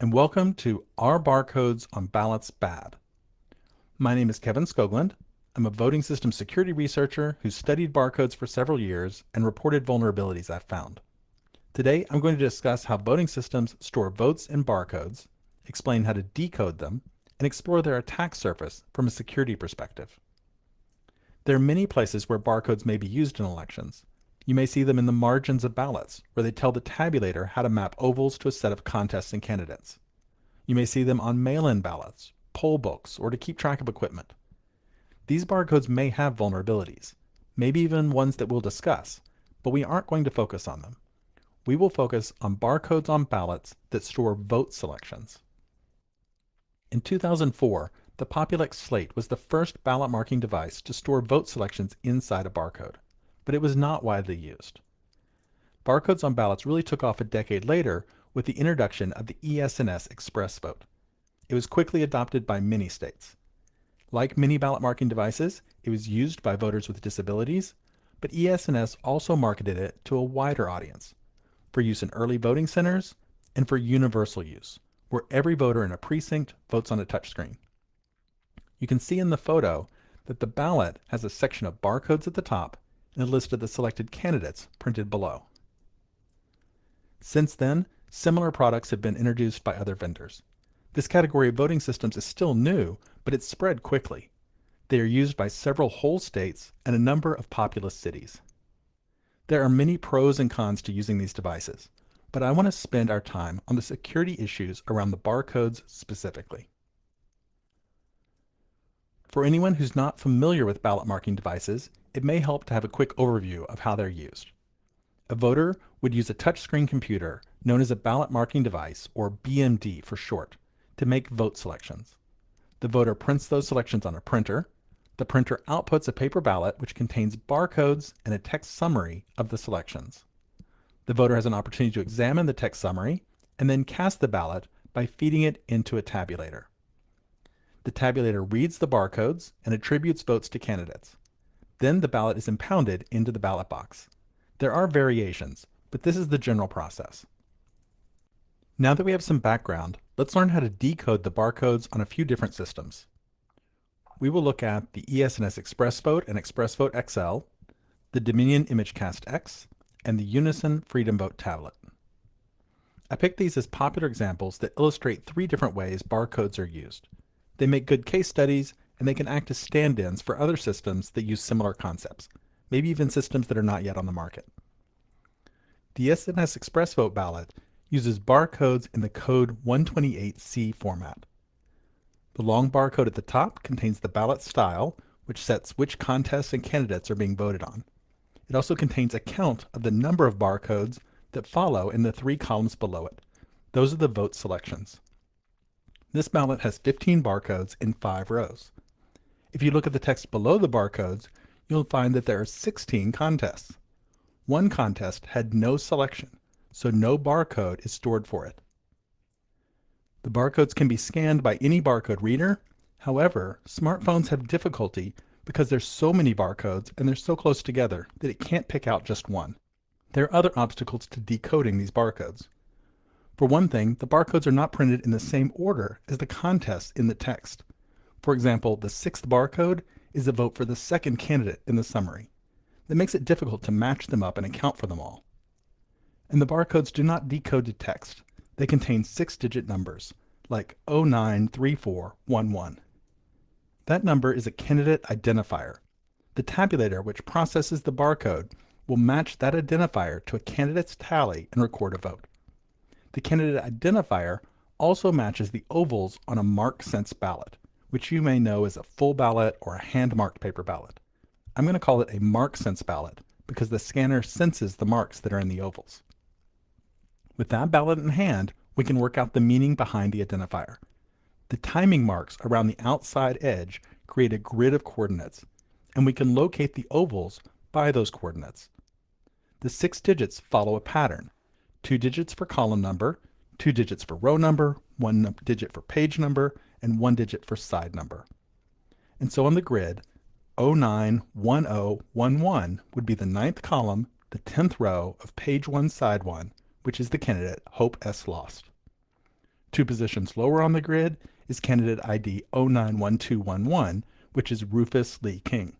and welcome to Are Barcodes on Ballots Bad? My name is Kevin Skoglund. I'm a voting system security researcher who studied barcodes for several years and reported vulnerabilities I've found. Today, I'm going to discuss how voting systems store votes in barcodes, explain how to decode them, and explore their attack surface from a security perspective. There are many places where barcodes may be used in elections. You may see them in the margins of ballots, where they tell the tabulator how to map ovals to a set of contests and candidates. You may see them on mail-in ballots, poll books, or to keep track of equipment. These barcodes may have vulnerabilities, maybe even ones that we'll discuss, but we aren't going to focus on them. We will focus on barcodes on ballots that store vote selections. In 2004, the Populex Slate was the first ballot marking device to store vote selections inside a barcode, but it was not widely used. Barcodes on ballots really took off a decade later with the introduction of the ES&S ExpressVote. It was quickly adopted by many states. Like many ballot marking devices, it was used by voters with disabilities, but ES&S also marketed it to a wider audience, for use in early voting centers and for universal use where every voter in a precinct votes on a touchscreen. You can see in the photo that the ballot has a section of barcodes at the top and a list of the selected candidates printed below. Since then, similar products have been introduced by other vendors. This category of voting systems is still new, but it's spread quickly. They are used by several whole states and a number of populous cities. There are many pros and cons to using these devices but I want to spend our time on the security issues around the barcodes specifically. For anyone who's not familiar with ballot marking devices, it may help to have a quick overview of how they're used. A voter would use a touchscreen computer known as a ballot marking device, or BMD for short, to make vote selections. The voter prints those selections on a printer. The printer outputs a paper ballot which contains barcodes and a text summary of the selections. The voter has an opportunity to examine the text summary and then cast the ballot by feeding it into a tabulator. The tabulator reads the barcodes and attributes votes to candidates. Then the ballot is impounded into the ballot box. There are variations, but this is the general process. Now that we have some background, let's learn how to decode the barcodes on a few different systems. We will look at the ES&S ExpressVote and ExpressVote XL, the Dominion ImageCast X, and the Unisyn Freedom Vote tablet. I picked these as popular examples that illustrate three different ways barcodes are used. They make good case studies, and they can act as stand-ins for other systems that use similar concepts, maybe even systems that are not yet on the market. The ES&S ExpressVote ballot uses barcodes in the code 128C format. The long barcode at the top contains the ballot style, which sets which contests and candidates are being voted on. It also contains a count of the number of barcodes that follow in the three columns below it. Those are the vote selections. This ballot has 15 barcodes in five rows. If you look at the text below the barcodes, you'll find that there are 16 contests. One contest had no selection, so no barcode is stored for it. The barcodes can be scanned by any barcode reader. However, smartphones have difficulty because there's so many barcodes and they're so close together that it can't pick out just one. There are other obstacles to decoding these barcodes. For one thing, the barcodes are not printed in the same order as the contests in the text. For example, the sixth barcode is a vote for the second candidate in the summary. That makes it difficult to match them up and account for them all. And the barcodes do not decode to text. They contain six-digit numbers, like 093411. That number is a candidate identifier. The tabulator, which processes the barcode, will match that identifier to a candidate's tally and record a vote. The candidate identifier also matches the ovals on a mark sense ballot, which you may know as a full ballot or a hand-marked paper ballot. I'm going to call it a mark sense ballot because the scanner senses the marks that are in the ovals. With that ballot in hand, we can work out the meaning behind the identifier. The timing marks around the outside edge create a grid of coordinates, and we can locate the ovals by those coordinates. The six digits follow a pattern. Two digits for column number, two digits for row number, one digit for page number, and one digit for side number. And so on the grid, 091011 would be the ninth column, the 10th row of page 1 side 1, which is the candidate Hope S. Lost. Two positions lower on the grid is candidate ID 091211, which is Rufus Lee King.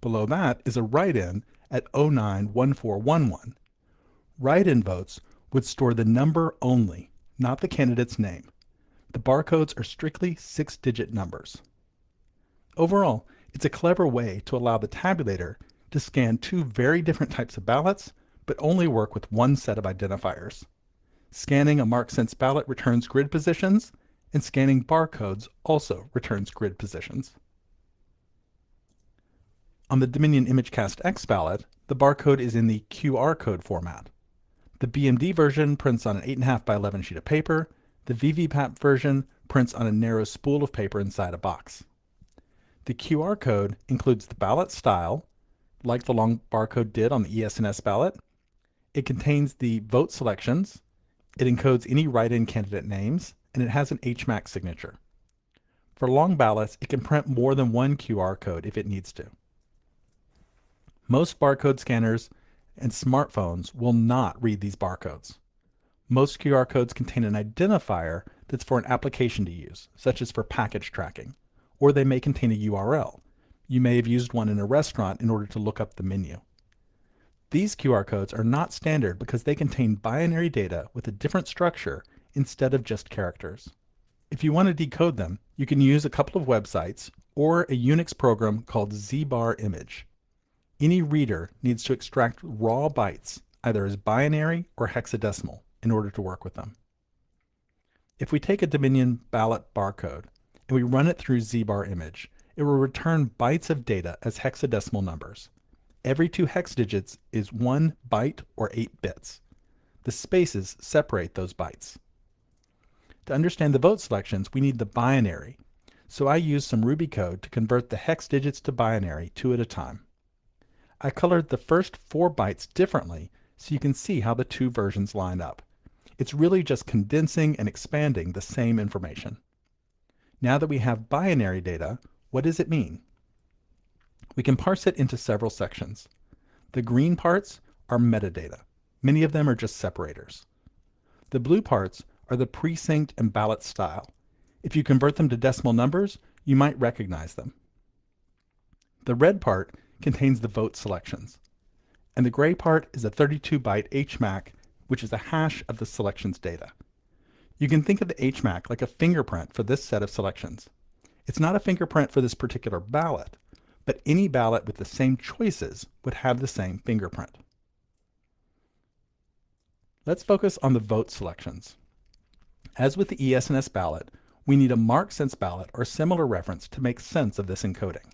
Below that is a write-in at 091411. Write-in votes would store the number only, not the candidate's name. The barcodes are strictly six-digit numbers. Overall, it's a clever way to allow the tabulator to scan two very different types of ballots, but only work with one set of identifiers. Scanning a MarkSense ballot returns grid positions, and scanning barcodes also returns grid positions. On the Dominion ImageCast X ballot, the barcode is in the QR code format. The BMD version prints on an 8.5 by 11 sheet of paper. The VVPAT version prints on a narrow spool of paper inside a box. The QR code includes the ballot style, like the long barcode did on the ES&S ballot. It contains the vote selections. It encodes any write-in candidate names, and it has an HMAC signature. For long ballots, it can print more than one QR code if it needs to. Most barcode scanners and smartphones will not read these barcodes. Most QR codes contain an identifier that's for an application to use, such as for package tracking, or they may contain a URL. You may have used one in a restaurant in order to look up the menu. These QR codes are not standard because they contain binary data with a different structure instead of just characters. If you want to decode them, you can use a couple of websites or a Unix program called zbar image. Any reader needs to extract raw bytes, either as binary or hexadecimal, in order to work with them. If we take a Dominion ballot barcode and we run it through ZBAR image, it will return bytes of data as hexadecimal numbers. Every two hex digits is one byte or eight bits. The spaces separate those bytes. To understand the vote selections, we need the binary, so I use some Ruby code to convert the hex digits to binary two at a time. I colored the first four bytes differently so you can see how the two versions line up. It's really just condensing and expanding the same information. Now that we have binary data, what does it mean? We can parse it into several sections. The green parts are metadata. Many of them are just separators. The blue parts are the precinct and ballot style. If you convert them to decimal numbers, you might recognize them. The red part contains the vote selections. And the gray part is a 32-byte HMAC, which is a hash of the selections data. You can think of the HMAC like a fingerprint for this set of selections. It's not a fingerprint for this particular ballot, but any ballot with the same choices would have the same fingerprint. Let's focus on the vote selections. As with the ES&S ballot, we need a mark sense ballot or similar reference to make sense of this encoding.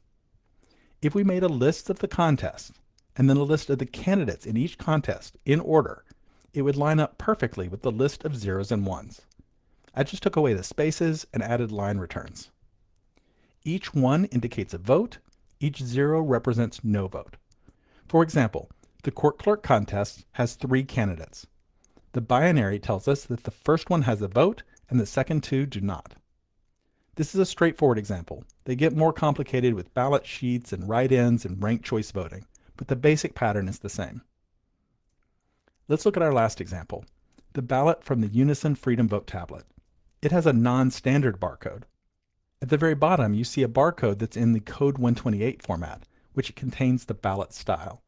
If we made a list of the contests and then a list of the candidates in each contest in order, it would line up perfectly with the list of zeros and ones. I just took away the spaces and added line returns. Each one indicates a vote, each zero represents no vote. For example, the court clerk contest has three candidates. The binary tells us that the first one has a vote and the second two do not. This is a straightforward example. They get more complicated with ballot sheets and write-ins and ranked choice voting, but the basic pattern is the same. Let's look at our last example, the ballot from the Unisyn Freedom Vote tablet. It has a non-standard barcode. At the very bottom, you see a barcode that's in the Code 128 format, which contains the ballot style.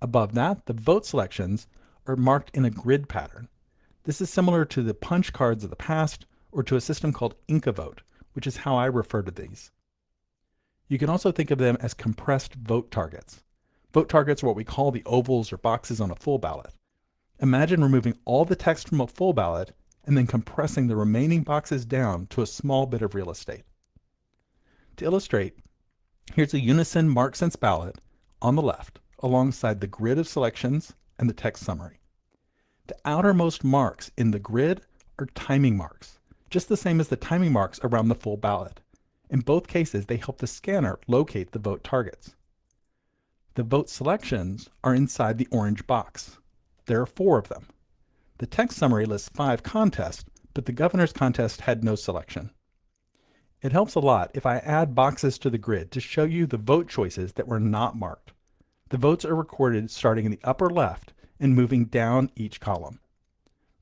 Above that, the vote selections are marked in a grid pattern. This is similar to the punch cards of the past or to a system called InkaVote, which is how I refer to these. You can also think of them as compressed vote targets. Vote targets are what we call the ovals or boxes on a full ballot. Imagine removing all the text from a full ballot and then compressing the remaining boxes down to a small bit of real estate. To illustrate, here's a Unisyn MarkSense ballot on the left alongside the grid of selections and the text summary. The outermost marks in the grid are timing marks just the same as the timing marks around the full ballot. In both cases, they help the scanner locate the vote targets. The vote selections are inside the orange box. There are four of them. The text summary lists five contests, but the governor's contest had no selection. It helps a lot if I add boxes to the grid to show you the vote choices that were not marked. The votes are recorded starting in the upper left and moving down each column.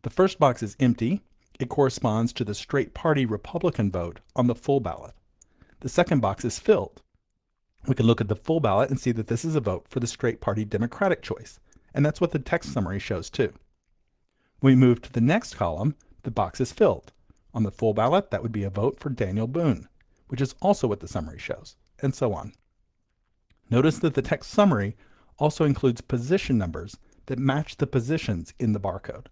The first box is empty, It corresponds to the straight party Republican vote on the full ballot. The second box is filled. We can look at the full ballot and see that this is a vote for the straight party Democratic choice, and that's what the text summary shows too. When we move to the next column, the box is filled. On the full ballot, that would be a vote for Daniel Boone, which is also what the summary shows, and so on. Notice that the text summary also includes position numbers that match the positions in the barcode.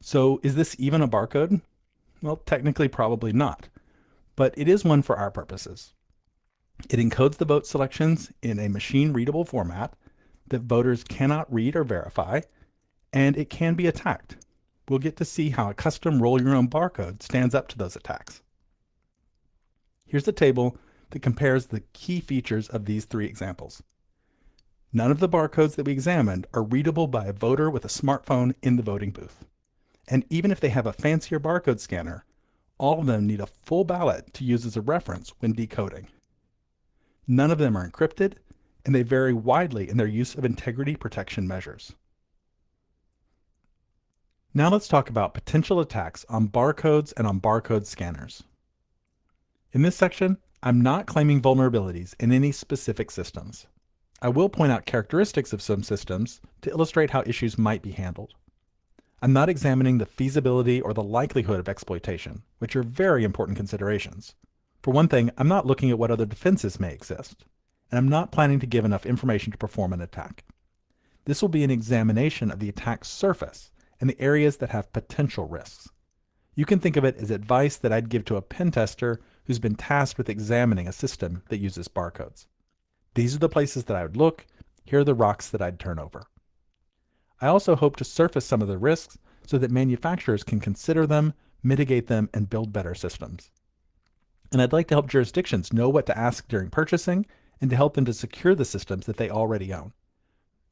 So is this even a barcode? Well, technically probably not, but it is one for our purposes. It encodes the vote selections in a machine-readable format that voters cannot read or verify, and it can be attacked. We'll get to see how a custom roll-your-own barcode stands up to those attacks. Here's a table that compares the key features of these three examples. None of the barcodes that we examined are readable by a voter with a smartphone in the voting booth. And even if they have a fancier barcode scanner, all of them need a full ballot to use as a reference when decoding. None of them are encrypted, and they vary widely in their use of integrity protection measures. Now let's talk about potential attacks on barcodes and on barcode scanners. In this section, I'm not claiming vulnerabilities in any specific systems. I will point out characteristics of some systems to illustrate how issues might be handled. I'm not examining the feasibility or the likelihood of exploitation, which are very important considerations. For one thing, I'm not looking at what other defenses may exist, and I'm not planning to give enough information to perform an attack. This will be an examination of the attack surface and the areas that have potential risks. You can think of it as advice that I'd give to a pen tester who's been tasked with examining a system that uses barcodes. These are the places that I would look, here are the rocks that I'd turn over. I also hope to surface some of the risks so that manufacturers can consider them, mitigate them, and build better systems and I'd like to help jurisdictions know what to ask during purchasing and to help them to secure the systems that they already own.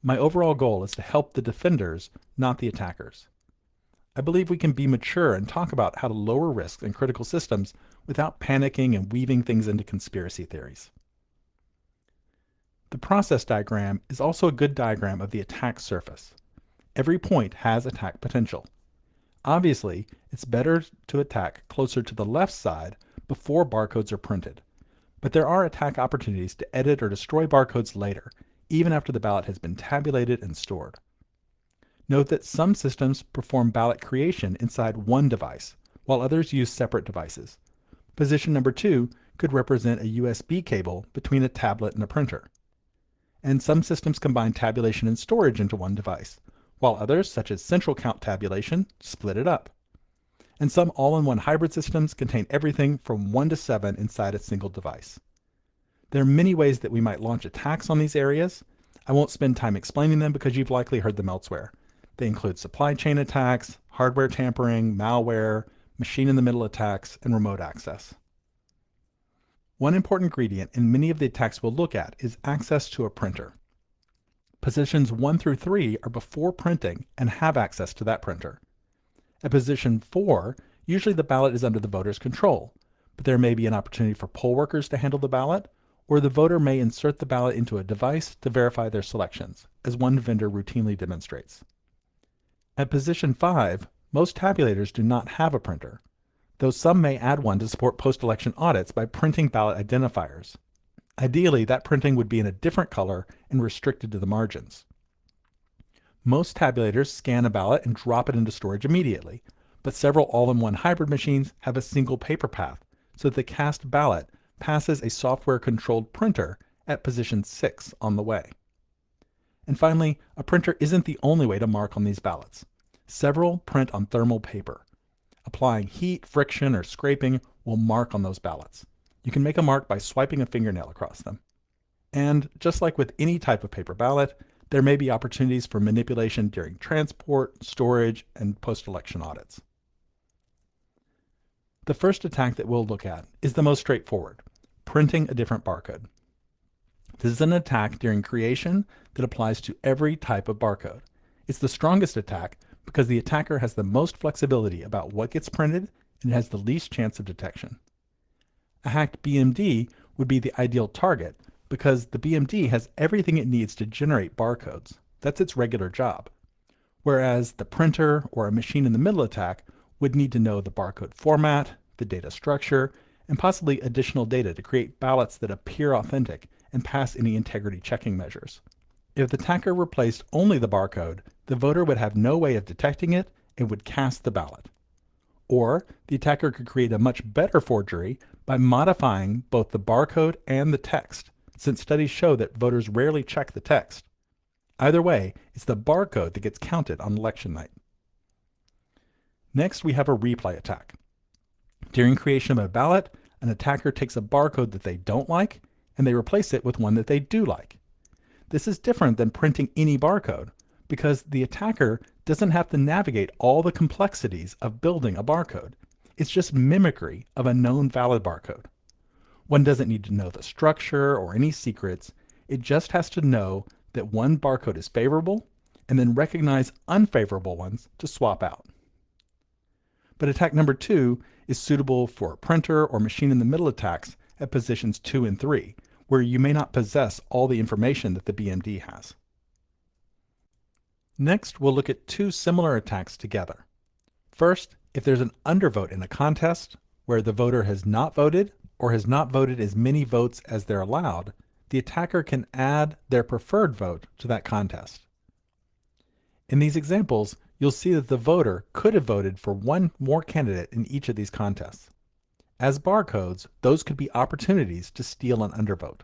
My overall goal is to help the defenders, not the attackers. I believe we can be mature and talk about how to lower risks in critical systems without panicking and weaving things into conspiracy theories. The process diagram is also a good diagram of the attack surface. Every point has attack potential. Obviously, it's better to attack closer to the left side before barcodes are printed. But there are attack opportunities to edit or destroy barcodes later, even after the ballot has been tabulated and stored. Note that some systems perform ballot creation inside one device, while others use separate devices. Position number two could represent a USB cable between a tablet and a printer. And some systems combine tabulation and storage into one device, while others, such as central count tabulation, split it up and some all-in-one hybrid systems contain everything from 1 to 7 inside a single device. There are many ways that we might launch attacks on these areas. I won't spend time explaining them because you've likely heard them elsewhere. They include supply chain attacks, hardware tampering, malware, machine-in-the-middle attacks, and remote access. One important ingredient in many of the attacks we'll look at is access to a printer. Positions 1 through 3 are before printing and have access to that printer. At position 4, usually the ballot is under the voter's control, but there may be an opportunity for poll workers to handle the ballot, or the voter may insert the ballot into a device to verify their selections, as one vendor routinely demonstrates. At position 5, most tabulators do not have a printer, though some may add one to support post-election audits by printing ballot identifiers. Ideally, that printing would be in a different color and restricted to the margins. Most tabulators scan a ballot and drop it into storage immediately, but several all-in-one hybrid machines have a single paper path, so that the cast ballot passes a software-controlled printer at position 6 on the way. And finally, a printer isn't the only way to mark on these ballots. Several print on thermal paper. Applying heat, friction, or scraping will mark on those ballots. You can make a mark by swiping a fingernail across them. And just like with any type of paper ballot, there may be opportunities for manipulation during transport, storage, and post-election audits. The first attack that we'll look at is the most straightforward, printing a different barcode. This is an attack during creation that applies to every type of barcode. It's the strongest attack because the attacker has the most flexibility about what gets printed and has the least chance of detection. A hacked BMD would be the ideal target because the BMD has everything it needs to generate barcodes. That's its regular job. Whereas the printer or a machine in the middle attack would need to know the barcode format, the data structure, and possibly additional data to create ballots that appear authentic and pass any integrity checking measures. If the attacker replaced only the barcode, the voter would have no way of detecting it and would cast the ballot. Or the attacker could create a much better forgery by modifying both the barcode and the text, since studies show that voters rarely check the text. Either way, it's the barcode that gets counted on election night. Next, we have a replay attack. During creation of a ballot, an attacker takes a barcode that they don't like and they replace it with one that they do like. This is different than printing any barcode because the attacker doesn't have to navigate all the complexities of building a barcode. It's just mimicry of a known valid barcode. One doesn't need to know the structure or any secrets. It just has to know that one barcode is favorable and then recognize unfavorable ones to swap out. But attack number two is suitable for printer or machine in the middle attacks at positions two and three, where you may not possess all the information that the BMD has. Next, we'll look at two similar attacks together. First, if there's an undervote in a contest where the voter has not voted or has not voted as many votes as they're allowed, the attacker can add their preferred vote to that contest. In these examples, you'll see that the voter could have voted for one more candidate in each of these contests. As barcodes, those could be opportunities to steal an undervote.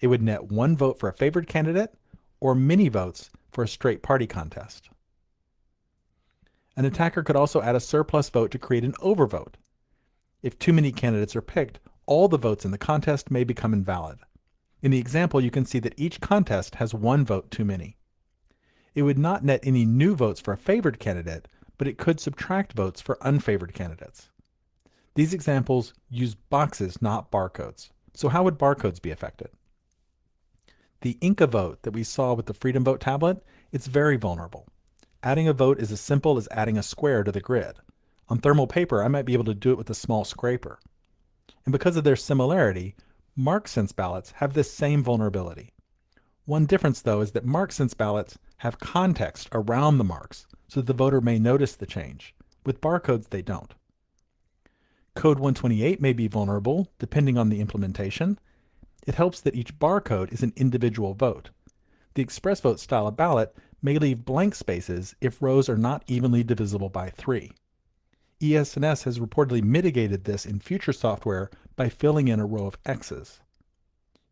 It would net one vote for a favored candidate or many votes for a straight party contest. An attacker could also add a surplus vote to create an overvote. If too many candidates are picked, all the votes in the contest may become invalid. In the example, you can see that each contest has one vote too many. It would not net any new votes for a favored candidate, but it could subtract votes for unfavored candidates. These examples use boxes, not barcodes. So how would barcodes be affected? The InkaVote that we saw with the Freedom Vote tablet, it's very vulnerable. Adding a vote is as simple as adding a square to the grid. On thermal paper, I might be able to do it with a small scraper. And because of their similarity, MarkSense ballots have this same vulnerability. One difference, though, is that MarkSense ballots have context around the marks, so the voter may notice the change. With barcodes, they don't. Code 128 may be vulnerable, depending on the implementation, it helps that each barcode is an individual vote. The express vote style of ballot may leave blank spaces if rows are not evenly divisible by 3. ES&S has reportedly mitigated this in future software by filling in a row of X's.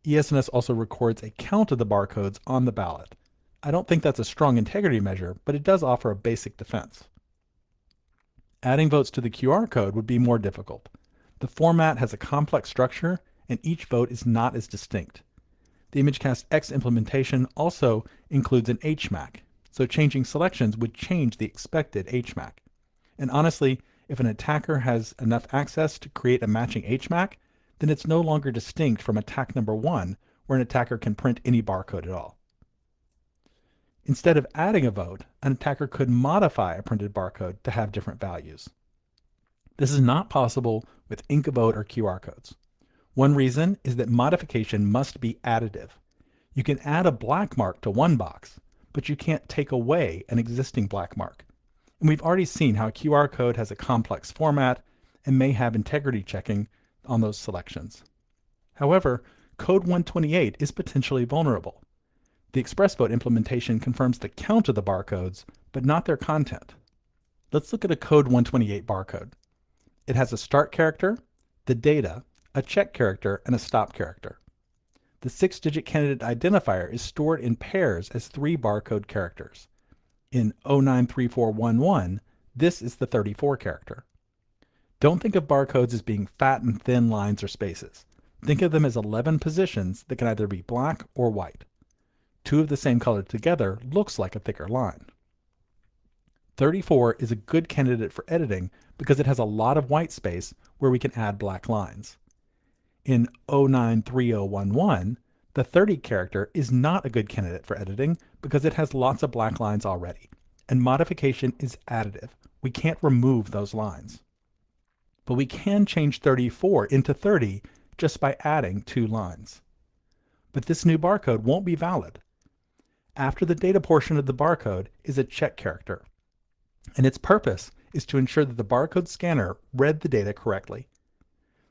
ES&S also records a count of the barcodes on the ballot. I don't think that's a strong integrity measure, but it does offer a basic defense. Adding votes to the QR code would be more difficult. The format has a complex structure and each vote is not as distinct. The ImageCast X implementation also includes an HMAC, so changing selections would change the expected HMAC. And honestly, if an attacker has enough access to create a matching HMAC, then it's no longer distinct from attack number one, where an attacker can print any barcode at all. Instead of adding a vote, an attacker could modify a printed barcode to have different values. This is not possible with InkaVote or QR codes. One reason is that modification must be additive. You can add a black mark to one box, but you can't take away an existing black mark. And we've already seen how a QR code has a complex format and may have integrity checking on those selections. However, Code 128 is potentially vulnerable. The ExpressVote implementation confirms the count of the barcodes, but not their content. Let's look at a Code 128 barcode. It has a start character, the data, a check character, and a stop character. The six-digit candidate identifier is stored in pairs as three barcode characters. In 093411, this is the 34 character. Don't think of barcodes as being fat and thin lines or spaces. Think of them as 11 positions that can either be black or white. Two of the same color together looks like a thicker line. 34 is a good candidate for editing because it has a lot of white space where we can add black lines. In 093011, the 30 character is not a good candidate for editing because it has lots of black lines already, and modification is additive. We can't remove those lines. But we can change 34 into 30 just by adding two lines. But this new barcode won't be valid. After the data portion of the barcode is a check character, and its purpose is to ensure that the barcode scanner read the data correctly.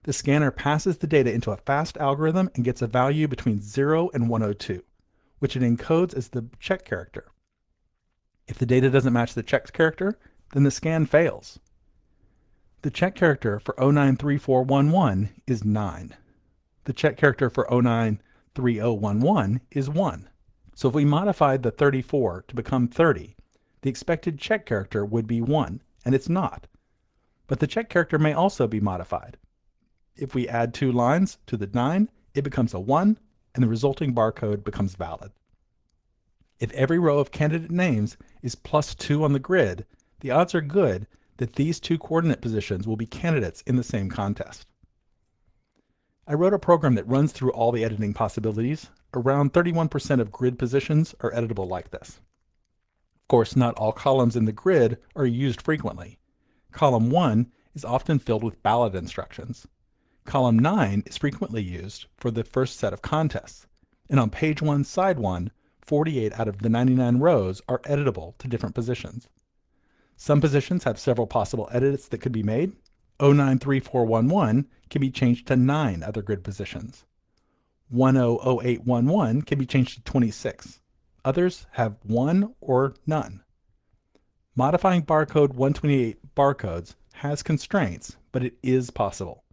The scanner passes the data into a fast algorithm and gets a value between 0 and 102, which it encodes as the check character. If the data doesn't match the checked character, then the scan fails. The check character for 093411 is 9. The check character for 093011 is 1. So if we modified the 34 to become 30, the expected check character would be 1, and it's not. But the check character may also be modified. If we add two lines to the 9, it becomes a 1, and the resulting barcode becomes valid. If every row of candidate names is plus 2 on the grid, the odds are good that these two coordinate positions will be candidates in the same contest. I wrote a program that runs through all the editing possibilities. Around 31% of grid positions are editable like this. Of course, not all columns in the grid are used frequently. Column 1 is often filled with ballot instructions. Column 9 is frequently used for the first set of contests. And on page 1, side 1, 48 out of the 99 rows are editable to different positions. Some positions have several possible edits that could be made. 093411 can be changed to 9 other grid positions. 100811 can be changed to 26. Others have 1 or none. Modifying barcode 128 barcodes has constraints, but it is possible.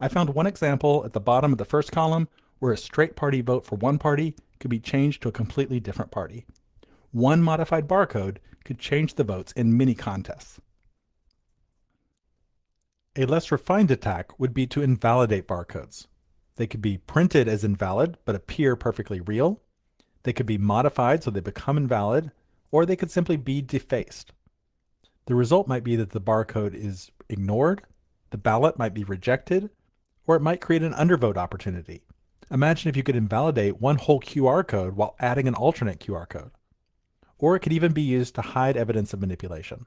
I found one example at the bottom of the first column where a straight party vote for one party could be changed to a completely different party. One modified barcode could change the votes in many contests. A less refined attack would be to invalidate barcodes. They could be printed as invalid but appear perfectly real. They could be modified so they become invalid, or they could simply be defaced. The result might be that the barcode is ignored, the ballot might be rejected, or it might create an undervote opportunity. Imagine if you could invalidate one whole QR code while adding an alternate QR code. Or it could even be used to hide evidence of manipulation.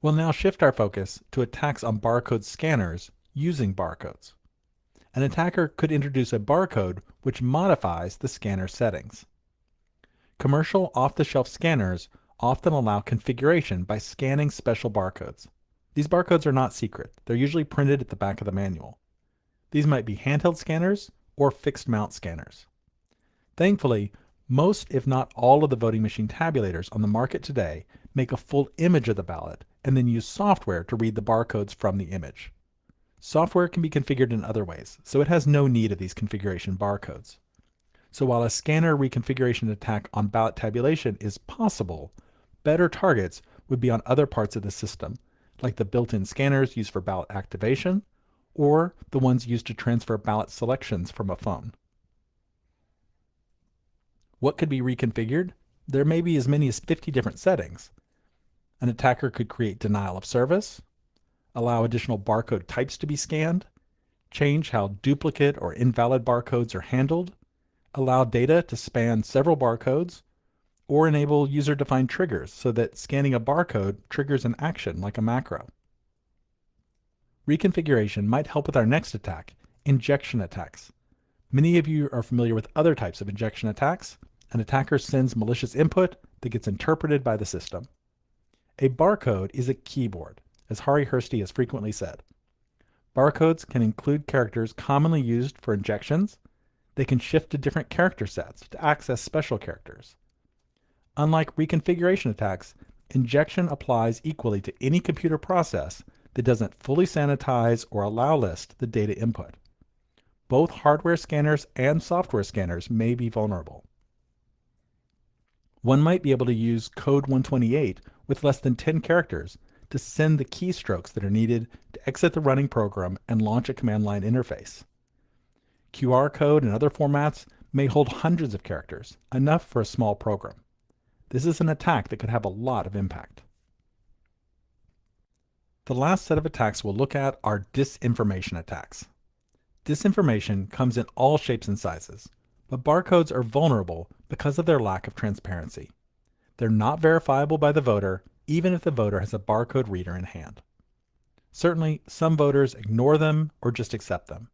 We'll now shift our focus to attacks on barcode scanners using barcodes. An attacker could introduce a barcode which modifies the scanner settings. Commercial off-the-shelf scanners often allow configuration by scanning special barcodes. These barcodes are not secret. They're usually printed at the back of the manual. These might be handheld scanners or fixed mount scanners. Thankfully, most if not all of the voting machine tabulators on the market today make a full image of the ballot and then use software to read the barcodes from the image. Software can be configured in other ways, so it has no need of these configuration barcodes. So while a scanner reconfiguration attack on ballot tabulation is possible, better targets would be on other parts of the system, like the built-in scanners used for ballot activation or the ones used to transfer ballot selections from a phone. What could be reconfigured? There may be as many as 50 different settings. An attacker could create denial of service, allow additional barcode types to be scanned, change how duplicate or invalid barcodes are handled, allow data to span several barcodes, or enable user-defined triggers so that scanning a barcode triggers an action like a macro. Reconfiguration might help with our next attack, injection attacks. Many of you are familiar with other types of injection attacks. An attacker sends malicious input that gets interpreted by the system. A barcode is a keyboard, as Harri Hursti has frequently said. Barcodes can include characters commonly used for injections. They can shift to different character sets to access special characters. Unlike reconfiguration attacks, injection applies equally to any computer process that doesn't fully sanitize or allow list the data input. Both hardware scanners and software scanners may be vulnerable. One might be able to use code 128 with less than 10 characters to send the keystrokes that are needed to exit the running program and launch a command line interface. QR code and other formats may hold hundreds of characters, enough for a small program. This is an attack that could have a lot of impact. The last set of attacks we'll look at are disinformation attacks. Disinformation comes in all shapes and sizes, but barcodes are vulnerable because of their lack of transparency. They're not verifiable by the voter, even if the voter has a barcode reader in hand. Certainly, some voters ignore them or just accept them,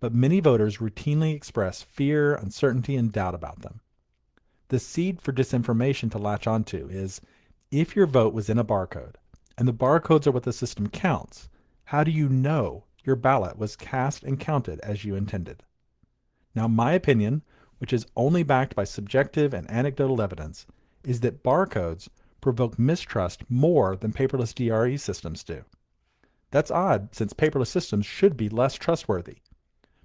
but many voters routinely express fear, uncertainty, and doubt about them. The seed for disinformation to latch onto is if your vote was in a barcode, and the barcodes are what the system counts, how do you know your ballot was cast and counted as you intended? Now, my opinion, which is only backed by subjective and anecdotal evidence, is that barcodes provoke mistrust more than paperless DRE systems do. That's odd, since paperless systems should be less trustworthy.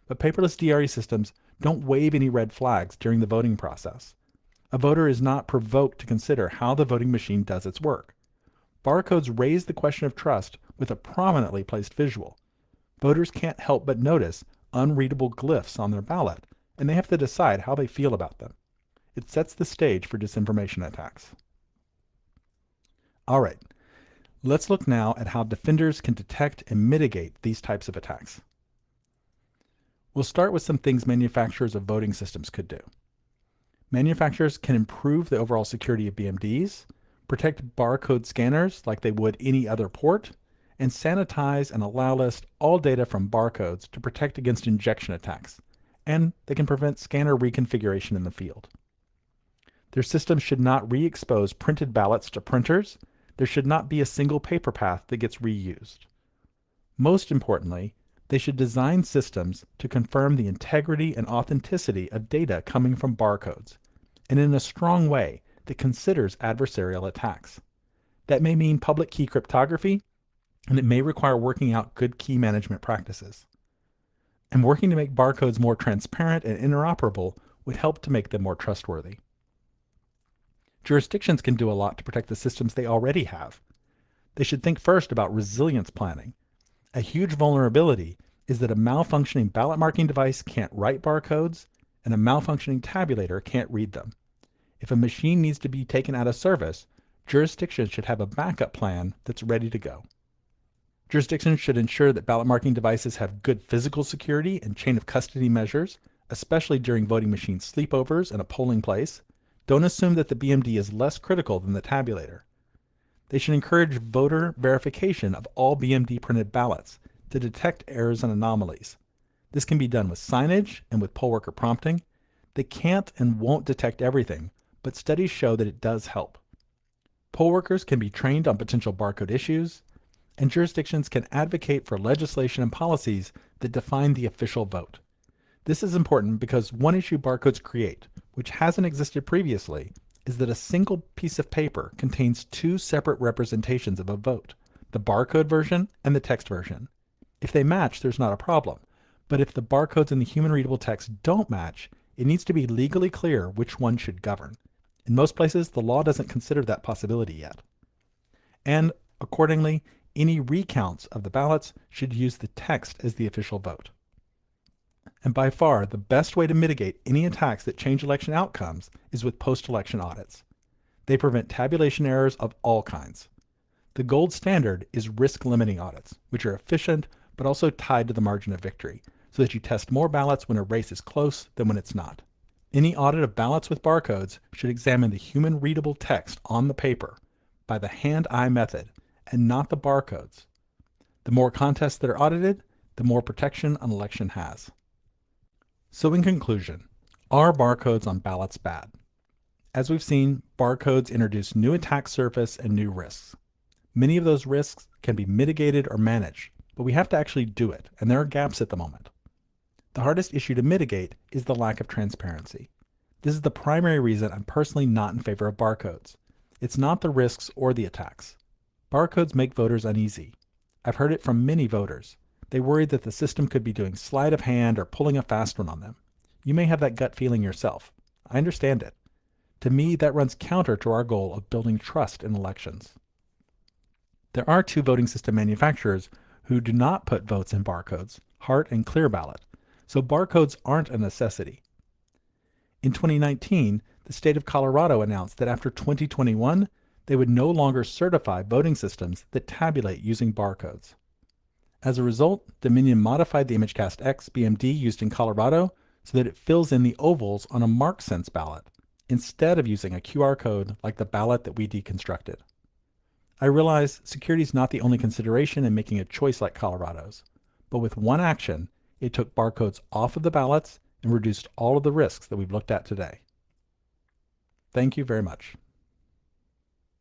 But paperless DRE systems don't wave any red flags during the voting process. A voter is not provoked to consider how the voting machine does its work. Barcodes raise the question of trust with a prominently placed visual. Voters can't help but notice unreadable glyphs on their ballot, and they have to decide how they feel about them. It sets the stage for disinformation attacks. All right, let's look now at how defenders can detect and mitigate these types of attacks. We'll start with some things manufacturers of voting systems could do. Manufacturers can improve the overall security of BMDs, protect barcode scanners like they would any other port, and sanitize and allow list all data from barcodes to protect against injection attacks, and they can prevent scanner reconfiguration in the field. Their systems should not re-expose printed ballots to printers. There should not be a single paper path that gets reused. Most importantly, they should design systems to confirm the integrity and authenticity of data coming from barcodes, and in a strong way that considers adversarial attacks. That may mean public key cryptography, and it may require working out good key management practices. And working to make barcodes more transparent and interoperable would help to make them more trustworthy. Jurisdictions can do a lot to protect the systems they already have. They should think first about resilience planning. A huge vulnerability is that a malfunctioning ballot marking device can't write barcodes, and a malfunctioning tabulator can't read them. If a machine needs to be taken out of service, jurisdictions should have a backup plan that's ready to go. Jurisdictions should ensure that ballot marking devices have good physical security and chain of custody measures, especially during voting machine sleepovers in a polling place. Don't assume that the BMD is less critical than the tabulator. They should encourage voter verification of all BMD printed ballots to detect errors and anomalies. This can be done with signage and with poll worker prompting. They can't and won't detect everything, but studies show that it does help. Poll workers can be trained on potential barcode issues, and jurisdictions can advocate for legislation and policies that define the official vote. This is important because one issue barcodes create, which hasn't existed previously, is that a single piece of paper contains two separate representations of a vote, the barcode version and the text version. If they match, there's not a problem. But if the barcodes in the human readable text don't match, it needs to be legally clear which one should govern. In most places, the law doesn't consider that possibility yet. And accordingly, any recounts of the ballots should use the text as the official vote. And by far, the best way to mitigate any attacks that change election outcomes is with post-election audits. They prevent tabulation errors of all kinds. The gold standard is risk limiting audits, which are efficient but also tied to the margin of victory, so that you test more ballots when a race is close than when it's not. Any audit of ballots with barcodes should examine the human readable text on the paper by the hand-eye method and not the barcodes. The more contests that are audited, the more protection an election has. So in conclusion, are barcodes on ballots bad? As we've seen, barcodes introduce new attack surface and new risks. Many of those risks can be mitigated or managed, but we have to actually do it, and there are gaps at the moment. The hardest issue to mitigate is the lack of transparency. This is the primary reason I'm personally not in favor of barcodes. It's not the risks or the attacks. Barcodes make voters uneasy. I've heard it from many voters. They worry that the system could be doing sleight of hand or pulling a fast one on them. You may have that gut feeling yourself. I understand it. To me, that runs counter to our goal of building trust in elections. There are two voting system manufacturers who do not put votes in barcodes, Hart and ClearBallot so barcodes aren't a necessity. In 2019, the state of Colorado announced that after 2021, they would no longer certify voting systems that tabulate using barcodes. As a result, Dominion modified the ImageCast X BMD used in Colorado so that it fills in the ovals on a MarkSense ballot, instead of using a QR code like the ballot that we deconstructed. I realize security is not the only consideration in making a choice like Colorado's, but with one action, it took barcodes off of the ballots and reduced all of the risks that we've looked at today. Thank you very much.